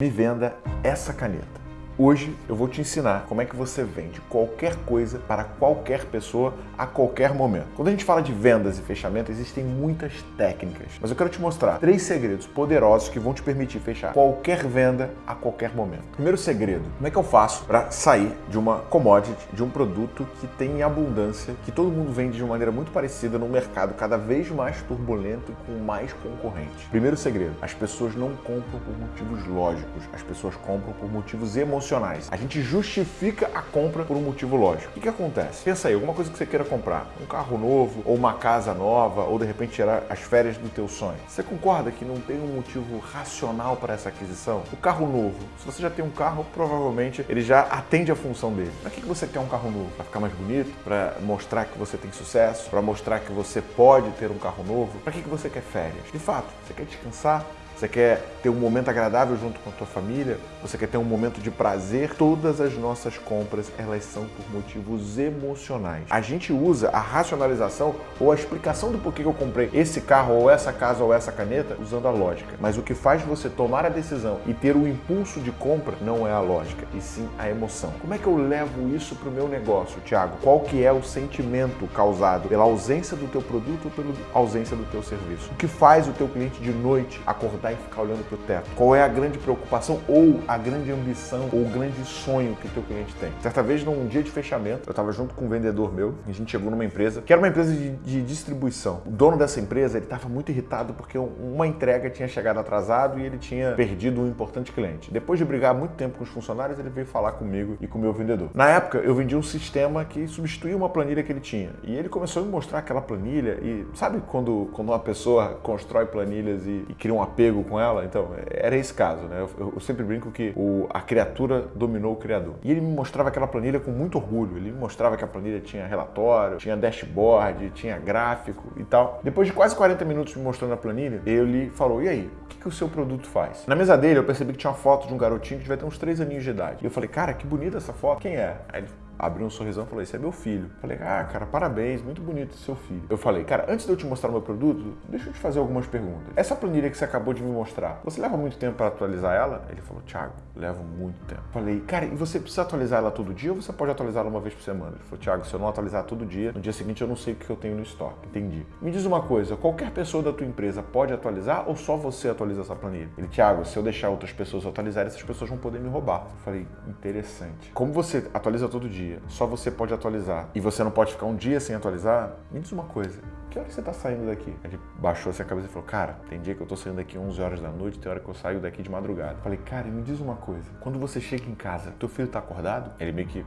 me venda essa caneta. Hoje eu vou te ensinar como é que você vende qualquer coisa para qualquer pessoa a qualquer momento. Quando a gente fala de vendas e fechamento, existem muitas técnicas, mas eu quero te mostrar três segredos poderosos que vão te permitir fechar qualquer venda a qualquer momento. Primeiro segredo, como é que eu faço para sair de uma commodity, de um produto que tem abundância, que todo mundo vende de uma maneira muito parecida num mercado cada vez mais turbulento e com mais concorrentes? Primeiro segredo, as pessoas não compram por motivos lógicos, as pessoas compram por motivos emocionais emocionais. A gente justifica a compra por um motivo lógico. O que, que acontece? Pensa aí, alguma coisa que você queira comprar, um carro novo, ou uma casa nova, ou de repente tirar as férias do teu sonho. Você concorda que não tem um motivo racional para essa aquisição? O carro novo, se você já tem um carro, provavelmente ele já atende a função dele. Para que, que você quer um carro novo? Para ficar mais bonito? Para mostrar que você tem sucesso? Para mostrar que você pode ter um carro novo? Para que, que você quer férias? De fato, você quer descansar? Você quer ter um momento agradável junto com a tua família? Você quer ter um momento de prazer? Todas as nossas compras, elas são por motivos emocionais. A gente usa a racionalização ou a explicação do porquê que eu comprei esse carro ou essa casa ou essa caneta usando a lógica. Mas o que faz você tomar a decisão e ter o impulso de compra não é a lógica, e sim a emoção. Como é que eu levo isso para o meu negócio, Thiago? Qual que é o sentimento causado pela ausência do teu produto ou pela ausência do teu serviço? O que faz o teu cliente de noite acordar sentar e ficar olhando para o teto? Qual é a grande preocupação ou a grande ambição ou o grande sonho que o teu cliente tem? Certa vez, num dia de fechamento, eu estava junto com um vendedor meu a gente chegou numa empresa que era uma empresa de, de distribuição. O dono dessa empresa, ele estava muito irritado porque uma entrega tinha chegado atrasado e ele tinha perdido um importante cliente. Depois de brigar muito tempo com os funcionários, ele veio falar comigo e com o meu vendedor. Na época, eu vendia um sistema que substituía uma planilha que ele tinha. E ele começou a me mostrar aquela planilha e sabe quando, quando uma pessoa constrói planilhas e, e cria um apego com ela. Então, era esse caso, né? Eu, eu sempre brinco que o, a criatura dominou o criador. E ele me mostrava aquela planilha com muito orgulho. Ele me mostrava que a planilha tinha relatório, tinha dashboard, tinha gráfico e tal. Depois de quase 40 minutos me mostrando a planilha, ele falou: E aí, o que, que o seu produto faz? Na mesa dele, eu percebi que tinha uma foto de um garotinho que devia ter uns 3 aninhos de idade. E eu falei: Cara, que bonita essa foto. Quem é? Aí ele abriu um sorrisão e falou: Esse é meu filho. Falei: Ah, cara, parabéns, muito bonito seu filho. Eu falei: Cara, antes de eu te mostrar o meu produto, deixa eu te fazer algumas perguntas. Essa planilha que você acabou de me mostrar, você leva muito tempo para atualizar ela? Ele falou: Thiago, levo muito tempo. Falei: Cara, e você precisa atualizar ela todo dia ou você pode atualizar ela uma vez por semana? Ele falou: Thiago, se eu não atualizar todo dia, no dia seguinte eu não sei o que eu tenho no estoque. Entendi. Me diz uma coisa: qualquer pessoa da tua empresa pode atualizar ou só você atualiza essa planilha? Ele: Thiago, se eu deixar outras pessoas atualizarem, essas pessoas vão poder me roubar. Eu falei: Interessante. Como você atualiza todo dia, só você pode atualizar e você não pode ficar um dia sem atualizar, me diz uma coisa, que hora você está saindo daqui? Ele baixou a cabeça e falou, cara, tem dia que eu estou saindo daqui 11 horas da noite, tem hora que eu saio daqui de madrugada. Falei, cara, me diz uma coisa, quando você chega em casa, teu filho está acordado? Ele meio que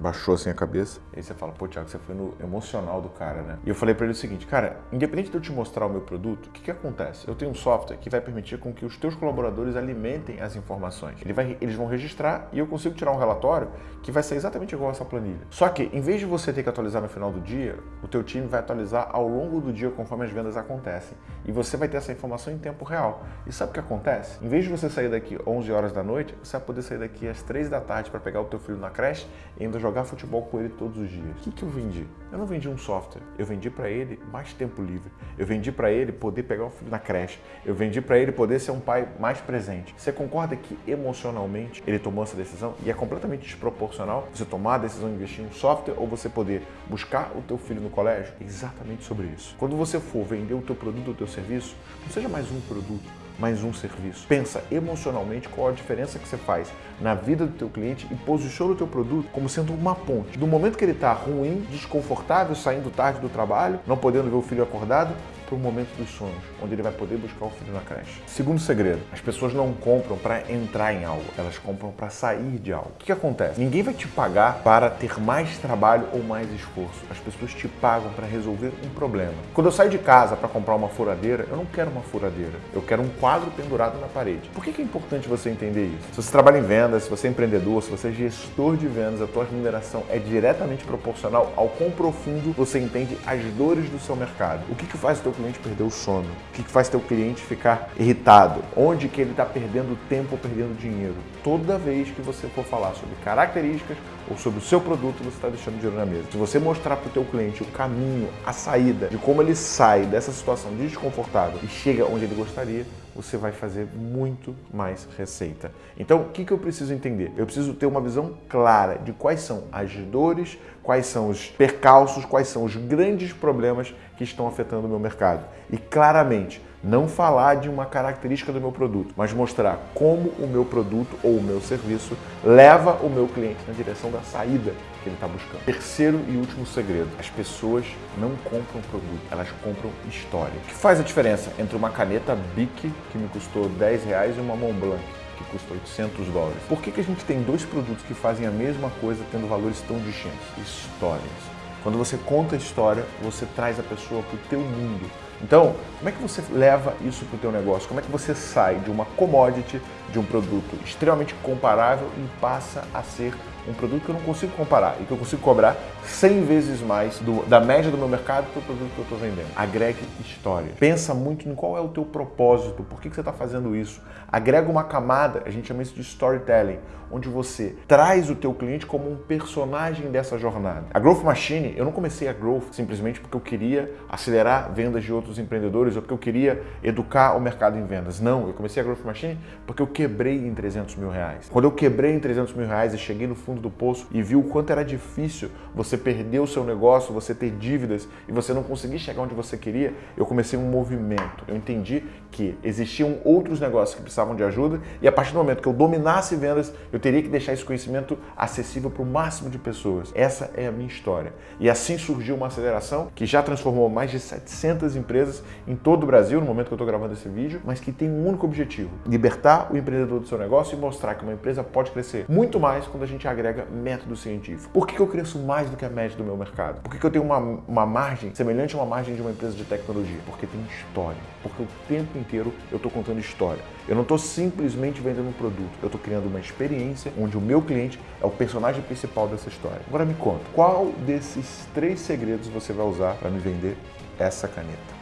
baixou assim a cabeça. E aí você fala, pô, Thiago, você foi no emocional do cara, né? E eu falei para ele o seguinte, cara, independente de eu te mostrar o meu produto, o que, que acontece? Eu tenho um software que vai permitir com que os teus colaboradores alimentem as informações. Ele vai, eles vão registrar e eu consigo tirar um relatório que vai ser exatamente igual a essa planilha. Só que, em vez de você ter que atualizar no final do dia, o teu time vai atualizar ao longo do dia conforme as vendas acontecem. E você vai ter essa informação em tempo real. E sabe o que acontece? Em vez de você sair daqui 11 horas da noite, você vai poder sair daqui às 3 da tarde para pegar o teu filho na creche e ainda jogar jogar futebol com ele todos os dias. O que, que eu vendi? Eu não vendi um software. Eu vendi para ele mais tempo livre. Eu vendi para ele poder pegar o filho na creche. Eu vendi para ele poder ser um pai mais presente. Você concorda que emocionalmente ele tomou essa decisão e é completamente desproporcional você tomar a decisão de investir em um software ou você poder buscar o teu filho no colégio? Exatamente sobre isso. Quando você for vender o teu produto ou o teu serviço, não seja mais um produto, mais um serviço. Pensa emocionalmente qual a diferença que você faz na vida do teu cliente e posiciona o teu produto como sendo uma ponte. Do momento que ele está ruim, desconfortável, saindo tarde do trabalho, não podendo ver o filho acordado, para o momento dos sonhos, onde ele vai poder buscar o filho na creche. Segundo segredo, as pessoas não compram para entrar em algo, elas compram para sair de algo. O que, que acontece? Ninguém vai te pagar para ter mais trabalho ou mais esforço. As pessoas te pagam para resolver um problema. Quando eu saio de casa para comprar uma furadeira, eu não quero uma furadeira, eu quero um quadro pendurado na parede. Por que, que é importante você entender isso? Se você trabalha em vendas, se você é empreendedor, se você é gestor de vendas, a tua remuneração é diretamente proporcional ao quão profundo você entende as dores do seu mercado. O que, que faz o teu cliente perder o sono? O que faz teu cliente ficar irritado? Onde que ele está perdendo tempo ou perdendo dinheiro? Toda vez que você for falar sobre características ou sobre o seu produto, você está deixando dinheiro na mesa. Se você mostrar para o teu cliente o caminho, a saída, de como ele sai dessa situação desconfortável e chega onde ele gostaria, você vai fazer muito mais receita. Então, o que, que eu preciso entender? Eu preciso ter uma visão clara de quais são as dores, quais são os percalços, quais são os grandes problemas que estão afetando o meu mercado. E claramente, não falar de uma característica do meu produto, mas mostrar como o meu produto ou o meu serviço leva o meu cliente na direção da saída que ele está buscando. Terceiro e último segredo: as pessoas não compram produto, elas compram história. O que faz a diferença entre uma caneta Bic que me custou 10 reais e uma Montblanc que custa 800 dólares? Por que, que a gente tem dois produtos que fazem a mesma coisa tendo valores tão distintos? Histórias. Quando você conta a história, você traz a pessoa para o teu mundo. Então, como é que você leva isso para o teu negócio? Como é que você sai de uma commodity, de um produto extremamente comparável e passa a ser um produto que eu não consigo comparar e que eu consigo cobrar 100 vezes mais do, da média do meu mercado para o produto que eu estou vendendo. Agregue história. Pensa muito em qual é o teu propósito, por que, que você está fazendo isso. Agrega uma camada, a gente chama isso de storytelling, onde você traz o teu cliente como um personagem dessa jornada. A Growth Machine, eu não comecei a Growth simplesmente porque eu queria acelerar vendas de outros empreendedores ou porque eu queria educar o mercado em vendas. Não, eu comecei a Growth Machine porque eu quebrei em 300 mil reais. Quando eu quebrei em 300 mil reais e cheguei no fundo do poço e vi o quanto era difícil você perder o seu negócio, você ter dívidas e você não conseguir chegar onde você queria, eu comecei um movimento. Eu entendi que existiam outros negócios que precisavam de ajuda e a partir do momento que eu dominasse vendas, eu teria que deixar esse conhecimento acessível para o máximo de pessoas. Essa é a minha história. E assim surgiu uma aceleração que já transformou mais de 700 empresas em todo o Brasil, no momento que eu estou gravando esse vídeo, mas que tem um único objetivo: libertar o empreendedor do seu negócio e mostrar que uma empresa pode crescer muito mais quando a gente agrega método científico. Por que eu cresço mais do que a média do meu mercado? Por que eu tenho uma, uma margem semelhante a uma margem de uma empresa de tecnologia? Porque tem história. Porque o tempo inteiro eu estou contando história. Eu não estou simplesmente vendendo um produto, eu estou criando uma experiência onde o meu cliente é o personagem principal dessa história. Agora me conta, qual desses três segredos você vai usar para me vender essa caneta?